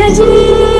energy.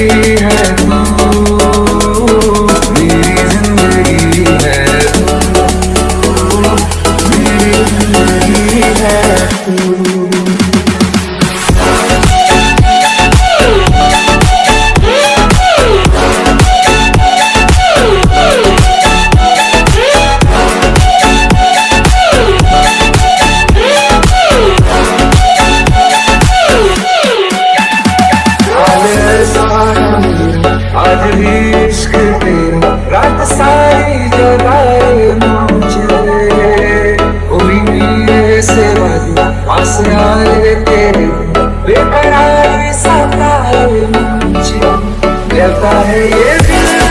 है। चलता है ये